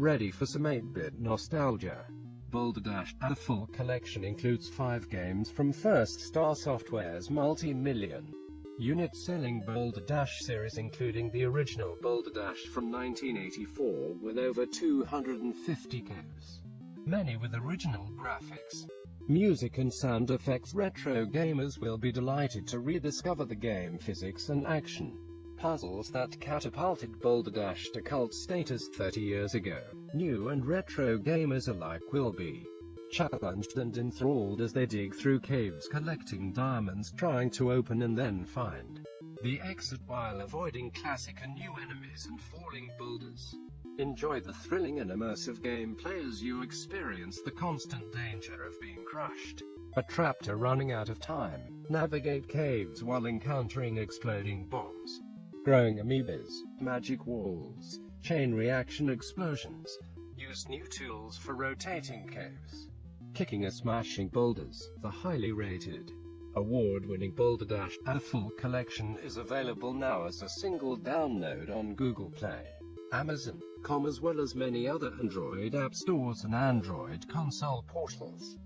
Ready for some 8-bit nostalgia? Boulder Dash, a full collection includes five games from First Star Software's multi-million unit selling Boulder Dash series including the original Boulder Dash from 1984 with over 250 games, many with original graphics, music and sound effects. Retro gamers will be delighted to rediscover the game physics and action puzzles that catapulted Boulder Dash to cult status 30 years ago. New and retro gamers alike will be challenged and enthralled as they dig through caves collecting diamonds trying to open and then find the exit while avoiding classic and new enemies and falling boulders. Enjoy the thrilling and immersive gameplay as you experience the constant danger of being crushed, but trapped or running out of time. Navigate caves while encountering exploding bombs, growing amoebas, magic walls, chain reaction explosions. Use new tools for rotating caves kicking and smashing boulders. The highly rated, award-winning Boulder Dash, a full collection is available now as a single download on Google Play, Amazon.com as well as many other Android app stores and Android console portals.